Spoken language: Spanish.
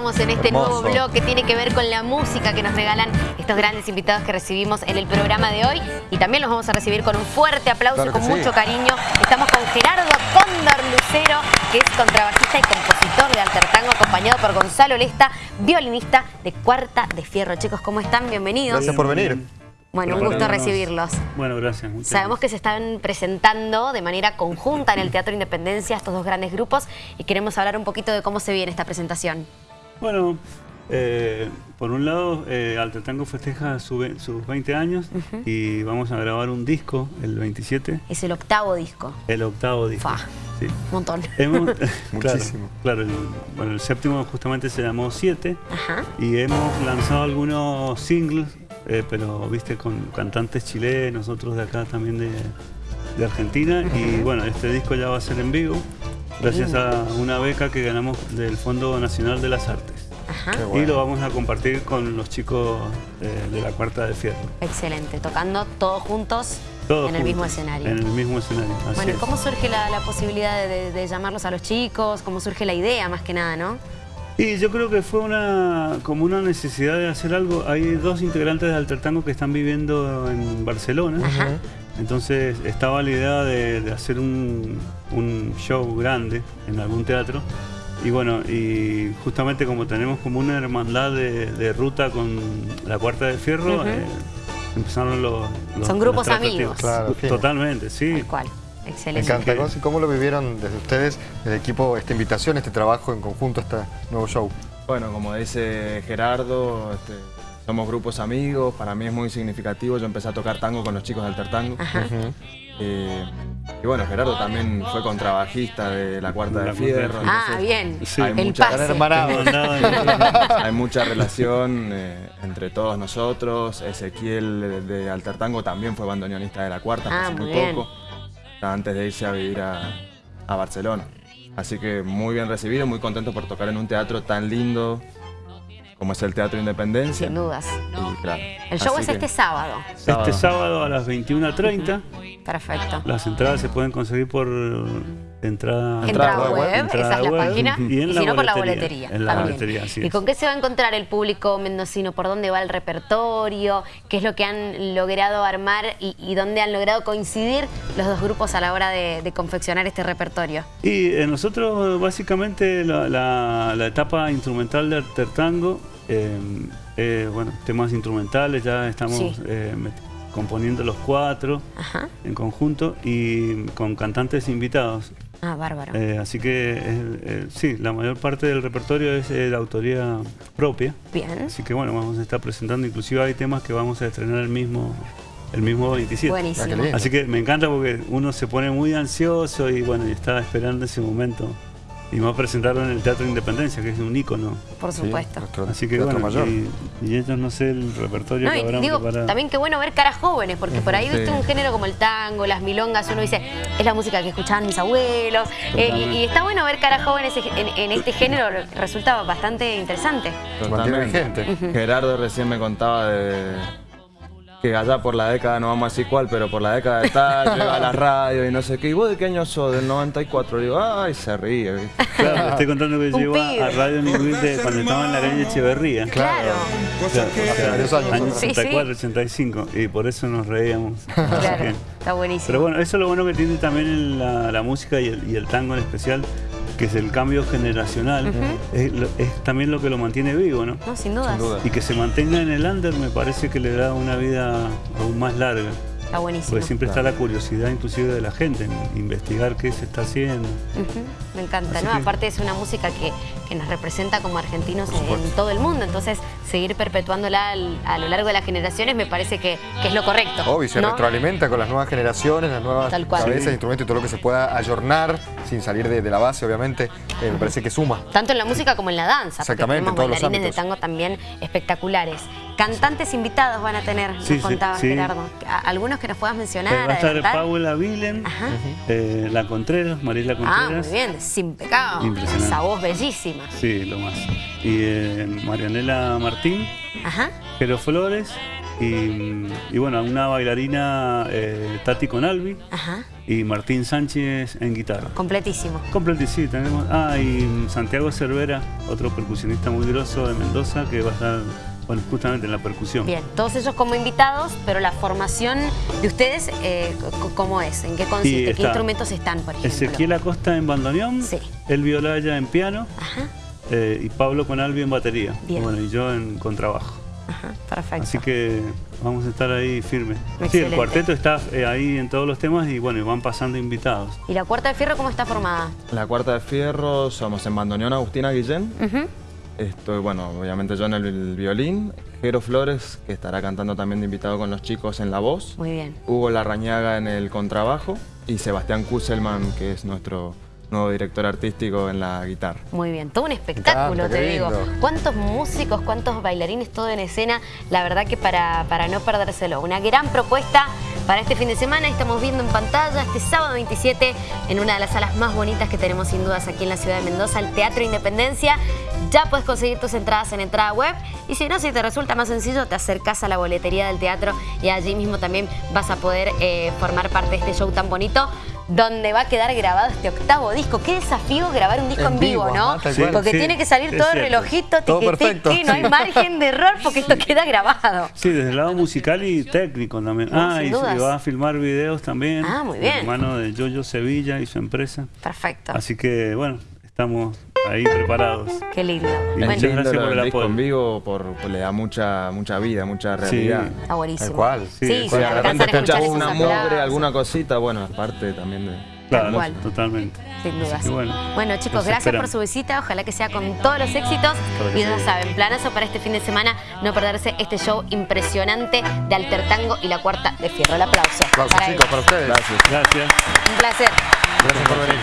estamos en este Hermoso. nuevo blog que tiene que ver con la música que nos regalan estos grandes invitados que recibimos en el programa de hoy. Y también los vamos a recibir con un fuerte aplauso Claro con sí. mucho cariño. Estamos con Gerardo Cóndor Lucero, que es contrabajista y compositor de Alter Tango, acompañado por Gonzalo Lesta, violinista de Cuarta de Fierro. Chicos, ¿cómo están? Bienvenidos. Gracias por venir. Bueno, un gusto recibirlos. Bueno, gracias. Sabemos que se están presentando de manera conjunta en el Teatro Independencia estos dos grandes grupos y queremos hablar un poquito de cómo se viene esta presentación. Bueno, eh, por un lado, eh, Alter Tango festeja su ve- sus 20 años y vamos a grabar un disco el 27, Es el octavo disco. el octavo disco. Fa. Sí. Un montón. Hemos, Muchísimo. Claro, claro, el, bueno, el séptimo justamente se llamó 7 Ajá. y hemos lanzado algunos singles, eh, pero viste, con cantantes chilenos, otros de acá también de, de Argentina. Y bueno, este disco ya va a ser en vivo, gracias a una beca que ganamos del Fondo Nacional de las Artes. Ajá. Y lo vamos a compartir con los chicos eh, de la Cuarta de Fierro. Excelente. Tocando todos juntos Todos en el mismo escenario. En el mismo escenario, así Bueno, ¿y cómo surge la, la posibilidad de, de- de llamarlos a los chicos? ¿Cómo surge la idea más que nada, no? Y yo creo que fue una como una necesidad de hacer algo. Hay dos integrantes de Alter Tango que están viviendo en Barcelona. Ajá. Entonces estaba la idea de, de hacer un, un show grande en algún teatro. Y bueno, y justamente como tenemos como una hermandad de, de ruta con la Cuarta de Fierro, eh, empezaron los, los- Son grupos amigos. Claro. Totalmente, sí. Tal cual. Me Excelente. encanta. Gonzi, ¿Cómo lo vivieron desde ustedes, el equipo, esta invitación, este trabajo en conjunto, este nuevo show? Bueno, como dice Gerardo, este, somos grupos amigos, para mí es muy significativo. Yo empecé a tocar tango con los chicos de Alter Tango. Ajá. Eh, y bueno, Gerardo también fue contrabajista de la Cuarta la de Fierro. Ah, entonces bien. Sí. Hay El mucha- pase. Hay mucha relación eh, entre todos nosotros. Ezequiel de, de Alter Tango también fue bandoneonista de la Cuarta Ah, hace muy muy bien. poco, antes de irse a vivir a, a Barcelona. Así que muy bien recibido, muy contento por tocar en un teatro tan lindo como es el Teatro Independencia. Sin dudas. Y claro, El show es que- este sábado. Este sábado a las 21.30. Perfecto. Las entradas se pueden conseguir por entrada, Entrada web, entrada esa es la web, página. Y, en si la no, por la boletería. En la boletería, así ¿Y es. con qué se va a encontrar el público mendocino? ¿Por dónde va el repertorio? ¿Qué es lo que han logrado armar y, y dónde han logrado coincidir los dos grupos a la hora de, de confeccionar este repertorio? Y eh, nosotros básicamente la, la- la etapa instrumental de Alter Tango, eh, eh, bueno, temas instrumentales, ya estamos Sí. eh, componiendo los cuatro Ajá. en conjunto y con cantantes invitados. Ah, bárbaro. Eh, así que eh, eh, sí, la mayor parte del repertorio es eh, de autoría propia. Bien. Así que bueno, vamos a estar presentando, inclusive hay temas que vamos a estrenar el mismo, el mismo 27. Ah, Buenísimo. lindo. Así que me encanta porque uno se pone muy ansioso y bueno, y estaba esperando ese momento. Y me va a presentarlo en el Teatro Independencia, que es un ícono. Por supuesto. Así que bueno, mayor. y, y ellos no sé el repertorio No, que habrán digo, preparado. también qué bueno ver caras jóvenes, porque por ahí Sí. viste un género como el tango, las milongas, uno dice, es la música que escuchaban mis abuelos. eh, y, y está bueno ver caras jóvenes en, en este género, resulta bastante interesante. Totalmente. Gerardo recién me contaba de que allá por la década, no vamos a decir cuál, pero por la década de tal, llega a la radio y no sé qué. ¿Y vos de qué año sos? Del 94. Le digo, ay, se ríe. ¿viste? Claro, estoy contando que yo iba pibe. a Radio de cuando estaba en la calle Echeverría. Claro. Claro, Hace varios años. años Sí, sí. 84, 85, y por eso nos reíamos. Claro, que- está buenísimo. Pero bueno, eso es lo bueno que tiene también la, la música y el, y el tango en especial, que es el cambio generacional. es, lo- es también lo que lo mantiene vivo, ¿no? No, sin dudas. Sin duda. Y que se mantenga en el under me parece que le da una vida aún más larga. Está buenísimo. Porque siempre está la curiosidad inclusive de la gente en investigar qué se está haciendo. Me encanta, Así ¿no? que- Aparte es una música que, que nos representa como argentinos en, todo el mundo, entonces seguir perpetuándola al- a lo largo de las generaciones me parece que, que es lo correcto. Obvio, se ¿no? retroalimenta con las nuevas generaciones, las nuevas Tal cual. cabezas, Sí. instrumentos y todo lo que se pueda ayornar sin salir de, de la base, obviamente. eh, me parece que suma. Tanto en la música como en la danza. porque Exactamente, tenemos en todos los bailarines de ámbitos. tango también espectaculares. Cantantes invitados van a tener, nos Sí, sí, contaba sí. Gerardo. ¿Algunos que nos puedas mencionar? Eh, va a estar adelantar? Paula Vilen, eh, La Contreras, Mariela Ah, Contreras. muy bien, sin pecado. Impresionante. Esa voz bellísima. Sí, lo más. Y eh, Marianela Martín, Ajá. Jero Flores Y, y bueno, una bailarina eh, Tati Conalvi Ajá, y Martín Sánchez en guitarra. completísimo. Completo, sí, tenemos. Ah, y Santiago Cervera, otro percusionista muy grosso de Mendoza, que va a estar, bueno, justamente en la percusión. Bien, todos ellos como invitados, pero la formación de ustedes, eh, ¿cómo es? ¿En qué consiste? ¿Qué instrumentos están, por ejemplo? Ezequiel Acosta en bandoneón, Sí. El Violaya en piano Ajá, eh, y Pablo Conalvi en batería. Bien. Bueno, y yo en contrabajo. ajá, perfecto. Así que vamos a estar ahí firmes. Sí, el cuarteto está eh, ahí en todos los temas y bueno, y van pasando invitados. ¿Y la cuarta de fierro cómo está formada? La cuarta de fierro somos en bandoneón Agustina Guillén. Ujú, Estoy, bueno, obviamente yo en el violín. Jero Flores, que estará cantando también de invitado con los chicos en la voz. Muy bien. Hugo Larrañaga en el contrabajo. Y Sebastián Kusselman, que es nuestro nuevo director artístico en la guitarra. Muy bien, todo un espectáculo, te digo. Cuántos músicos, cuántos bailarines, todo en escena. La verdad que para, para no perdérselo. Una gran propuesta para este fin de semana. Estamos viendo en pantalla este sábado 27 en una de las salas más bonitas que tenemos sin dudas aquí en la ciudad de Mendoza, el Teatro Independencia. Ya puedes conseguir tus entradas en entrada web y si no, si te resulta más sencillo, te acercas a la boletería del teatro y allí mismo también vas a poder eh, formar parte de este show tan bonito donde va a quedar grabado este octavo disco. Qué desafío grabar un disco en, En vivo, vivo, ¿no? ajá, Sí. Porque sí, tiene que salir todo el relojito, Todo perfecto, no hay sí. margen de error porque esto queda grabado. Sí, desde el lado musical y técnico también. No, ah, y va a filmar videos también. Ah, muy bien. Hermano de Yoyo Sevilla y su empresa. Perfecto. Así que, bueno, estamos ahí preparados. Qué lindo. Y Bueno, muchas lindo gracias por el apoyo. en vivo, por, por- le da mucha, mucha vida, mucha Sí. realidad. está buenísimo. Tal cual. Sí, Sí, sí, sí, de repente escuchas una mugre, alguna cosita, bueno, es parte también de... Claro, cual. totalmente. Sin dudas. Bueno, Bueno, chicos, gracias por su visita. Ojalá que sea con todos los éxitos. Y ya sí. saben, planazo para este fin de semana, no perderse este show impresionante de Alter Tango y la cuarta de Fierro. El aplauso. Aplausos para chicos ellos. para ustedes. Gracias. Gracias. Un placer. Gracias por venir.